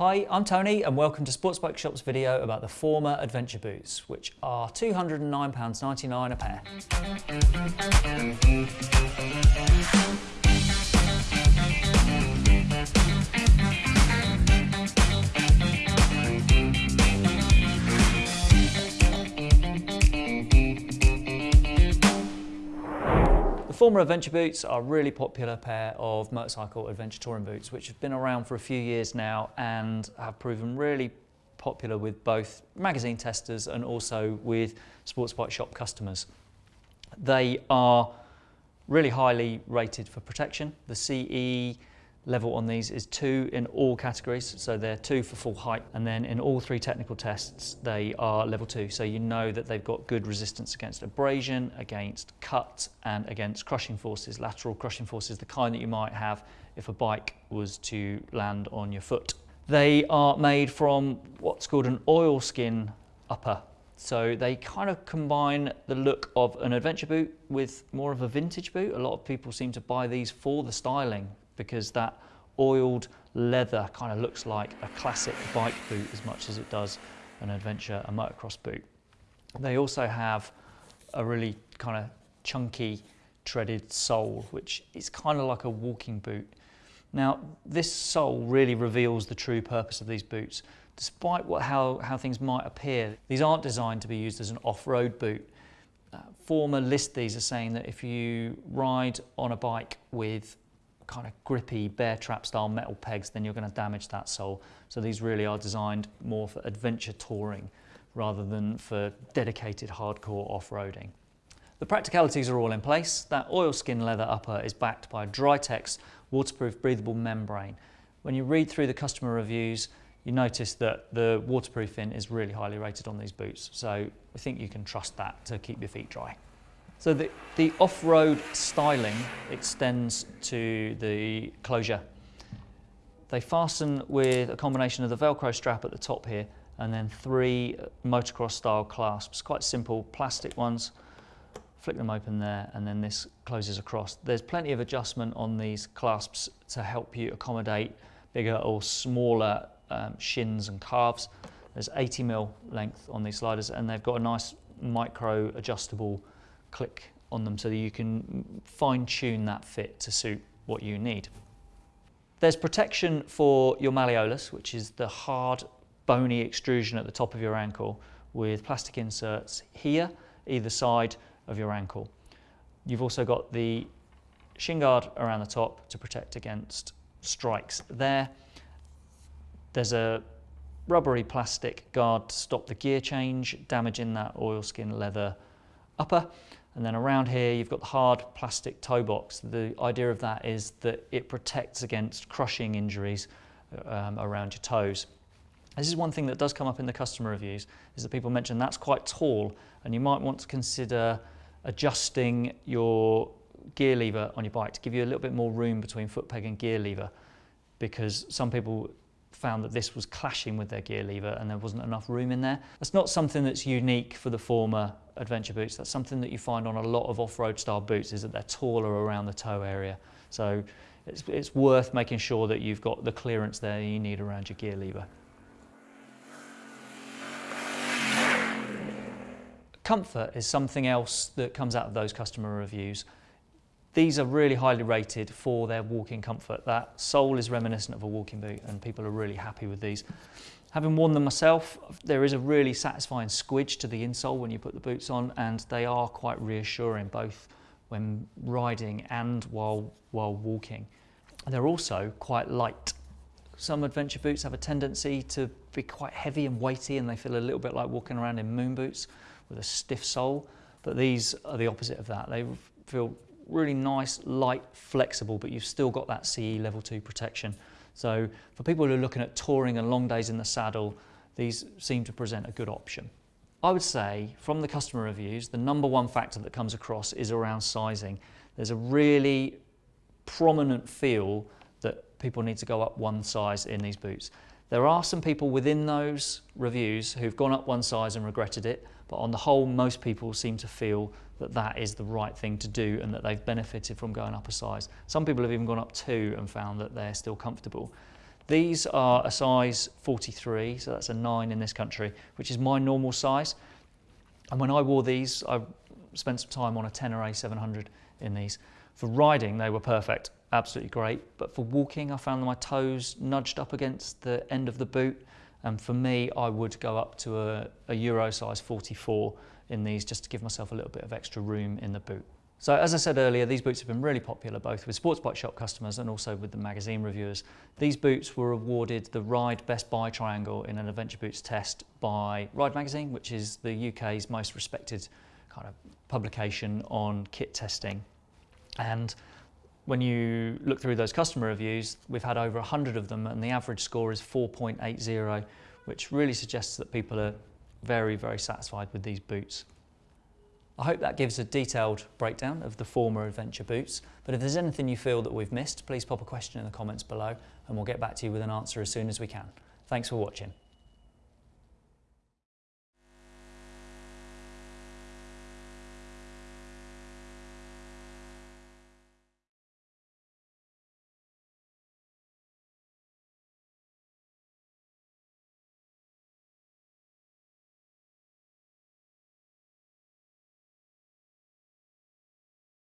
Hi, I'm Tony and welcome to Sports Bike Shop's video about the Forma Adventure Boots, which are £209.99 a pair. Forma Adventure boots are a really popular pair of motorcycle adventure touring boots which have been around for a few years now and have proven really popular with both magazine testers and also with sports bike shop customers. They are really highly rated for protection. The CE level on these is two in all categories. So they're two for full height. And then in all three technical tests, they are level two. So you know that they've got good resistance against abrasion, against cut and against crushing forces, lateral crushing forces, the kind that you might have if a bike was to land on your foot. They are made from what's called an oilskin upper. So they kind of combine the look of an adventure boot with more of a vintage boot. A lot of people seem to buy these for the styling because that oiled leather kind of looks like a classic bike boot as much as it does an adventure, a motocross boot. They also have a really kind of chunky treaded sole, which is kind of like a walking boot. Now, this sole really reveals the true purpose of these boots. Despite what, how, how things might appear, these aren't designed to be used as an off-road boot. Uh, Forma list these as saying that if you ride on a bike with kind of grippy bear trap style metal pegs, then you're going to damage that sole. So these really are designed more for adventure touring rather than for dedicated hardcore off-roading. The practicalities are all in place. That oilskin leather upper is backed by a Drytex waterproof breathable membrane. When you read through the customer reviews, you notice that the waterproofing is really highly rated on these boots. So I think you can trust that to keep your feet dry. So the, the off-road styling extends to the closure. They fasten with a combination of the Velcro strap at the top here and then three motocross style clasps, quite simple plastic ones. Flick them open there and then this closes across. There's plenty of adjustment on these clasps to help you accommodate bigger or smaller um, shins and calves. There's 80 mil length on these sliders and they've got a nice micro adjustable click on them so that you can fine tune that fit to suit what you need. There's protection for your malleolus, which is the hard bony extrusion at the top of your ankle with plastic inserts here, either side of your ankle. You've also got the shin guard around the top to protect against strikes there. There's a rubbery plastic guard to stop the gear change, damaging that oilskin leather upper. And then around here, you've got the hard plastic toe box. The idea of that is that it protects against crushing injuries um, around your toes. This is one thing that does come up in the customer reviews, is that people mention that's quite tall and you might want to consider adjusting your gear lever on your bike to give you a little bit more room between foot peg and gear lever because some people found that this was clashing with their gear lever and there wasn't enough room in there. That's not something that's unique for the Forma adventure boots. That's something that you find on a lot of off-road style boots is that they're taller around the toe area. So it's, it's worth making sure that you've got the clearance there you need around your gear lever. Comfort is something else that comes out of those customer reviews. These are really highly rated for their walking comfort. That sole is reminiscent of a walking boot and people are really happy with these. Having worn them myself, there is a really satisfying squidge to the insole when you put the boots on and they are quite reassuring both when riding and while, while walking. They're also quite light. Some adventure boots have a tendency to be quite heavy and weighty and they feel a little bit like walking around in moon boots with a stiff sole, but these are the opposite of that. They feel really nice, light, flexible, but you've still got that CE level 2 protection. So for people who are looking at touring and long days in the saddle, these seem to present a good option. I would say from the customer reviews, the number one factor that comes across is around sizing. There's a really prominent feel that people need to go up one size in these boots. There are some people within those reviews who've gone up one size and regretted it, but on the whole, most people seem to feel that that is the right thing to do and that they've benefited from going up a size. Some people have even gone up two and found that they're still comfortable. These are a size 43, so that's a 9 in this country, which is my normal size. And when I wore these, I spent some time on a Tenere A700 in these. For riding, they were perfect, absolutely great. But for walking, I found my toes nudged up against the end of the boot. And for me, I would go up to a, a Euro size 44 in these just to give myself a little bit of extra room in the boot. So as I said earlier, these boots have been really popular both with sports bike shop customers and also with the magazine reviewers. These boots were awarded the Ride Best Buy Triangle in an Adventure Boots test by Ride Magazine, which is the UK's most respected kind of publication on kit testing. And when you look through those customer reviews, we've had over 100 of them and the average score is 4.80, which really suggests that people are very, very satisfied with these boots. I hope that gives a detailed breakdown of the Forma adventure boots, but if there's anything you feel that we've missed, please pop a question in the comments below and we'll get back to you with an answer as soon as we can. Thanks for watching.